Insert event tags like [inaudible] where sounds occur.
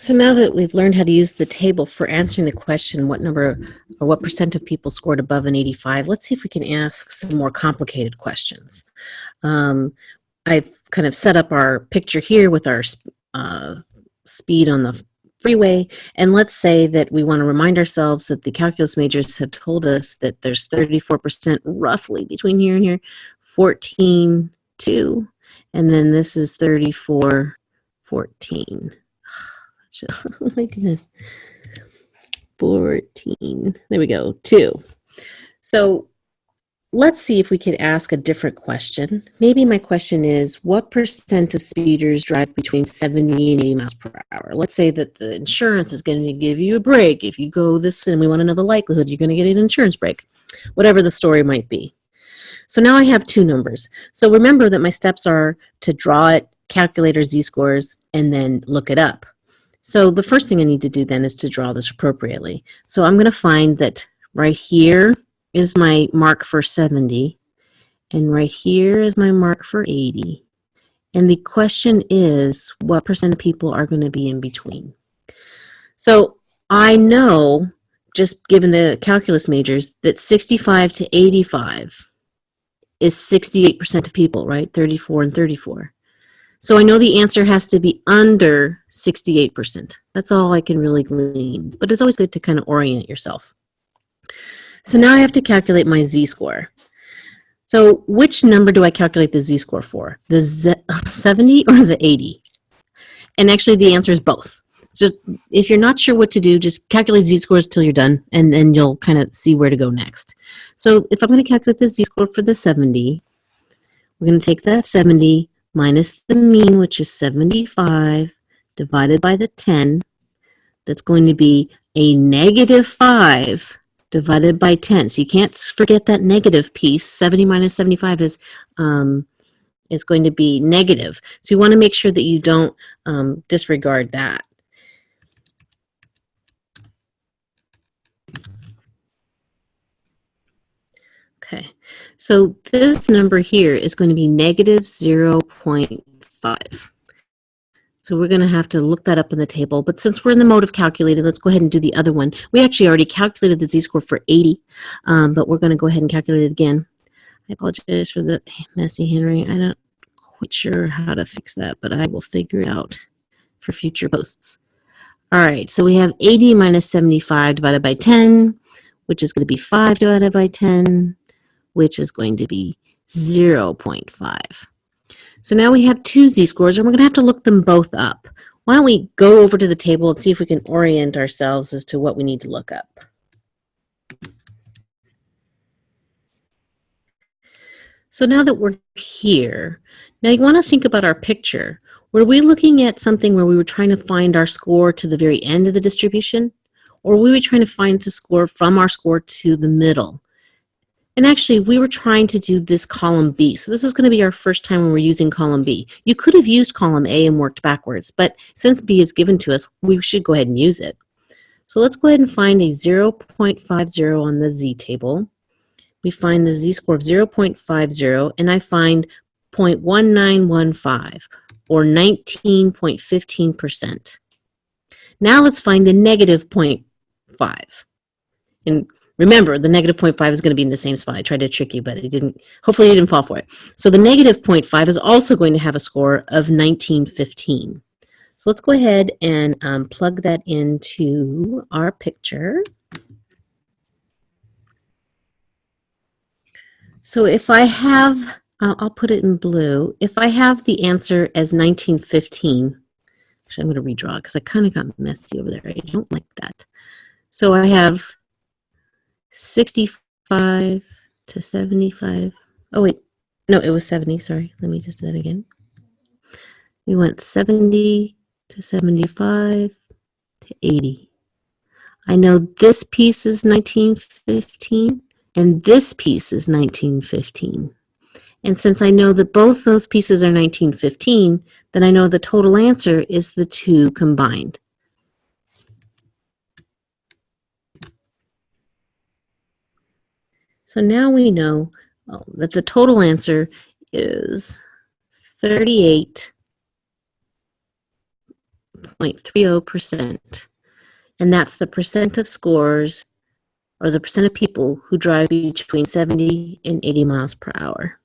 So now that we've learned how to use the table for answering the question, what number or what percent of people scored above an 85, let's see if we can ask some more complicated questions. Um, I've kind of set up our picture here with our uh, speed on the freeway, and let's say that we want to remind ourselves that the calculus majors have told us that there's 34% roughly between here and here, 14, 2, and then this is 34, 14. [laughs] oh my goodness. 14. There we go. Two. So let's see if we could ask a different question. Maybe my question is, what percent of speeders drive between 70 and 80 miles per hour? Let's say that the insurance is going to give you a break. If you go this and we want to know the likelihood you're going to get an insurance break, whatever the story might be. So now I have two numbers. So remember that my steps are to draw it, calculate our z-scores, and then look it up. So the first thing I need to do then is to draw this appropriately. So I'm going to find that right here is my mark for 70, and right here is my mark for 80. And the question is, what percent of people are going to be in between? So I know, just given the calculus majors, that 65 to 85 is 68% of people, right? 34 and 34. So I know the answer has to be under 68%. That's all I can really glean, but it's always good to kind of orient yourself. So now I have to calculate my z-score. So which number do I calculate the z-score for? The Z [laughs] 70 or the 80? And actually the answer is both. So if you're not sure what to do, just calculate z-scores till you're done, and then you'll kind of see where to go next. So if I'm going to calculate the z-score for the 70, we're going to take that 70 minus the mean, which is 75, divided by the 10. That's going to be a negative 5 divided by 10. So you can't forget that negative piece. 70 minus 75 is, um, is going to be negative. So you want to make sure that you don't um, disregard that. So this number here is going to be negative 0.5. So we're going to have to look that up in the table. But since we're in the mode of calculating, let's go ahead and do the other one. We actually already calculated the z-score for 80, um, but we're going to go ahead and calculate it again. I apologize for the messy handwriting. I'm not quite sure how to fix that, but I will figure it out for future posts. All right, so we have 80 minus 75 divided by 10, which is going to be 5 divided by 10 which is going to be 0.5. So now we have two z-scores, and we're going to have to look them both up. Why don't we go over to the table and see if we can orient ourselves as to what we need to look up. So now that we're here, now you want to think about our picture. Were we looking at something where we were trying to find our score to the very end of the distribution? Or were we trying to find the score from our score to the middle? And actually, we were trying to do this column B. So this is going to be our first time when we're using column B. You could have used column A and worked backwards, but since B is given to us, we should go ahead and use it. So let's go ahead and find a 0.50 on the Z table. We find the Z-score of 0.50, and I find 0.1915, or 19.15%. Now let's find the negative 0.5. And Remember, the negative 0.5 is going to be in the same spot. I tried to trick you, but it didn't. Hopefully, you didn't fall for it. So the negative 0.5 is also going to have a score of 1915. So let's go ahead and um, plug that into our picture. So if I have, uh, I'll put it in blue. If I have the answer as 1915, actually I'm going to redraw because I kind of got messy over there. I don't like that. So I have 65 to 75. Oh, wait. No, it was 70. Sorry. Let me just do that again. We went 70 to 75 to 80. I know this piece is 1915 and this piece is 1915. And since I know that both those pieces are 1915, then I know the total answer is the two combined. So now we know oh, that the total answer is 38.5%. 0.30%. And that's the percent of scores or the percent of people who drive between 70 and 80 miles per hour.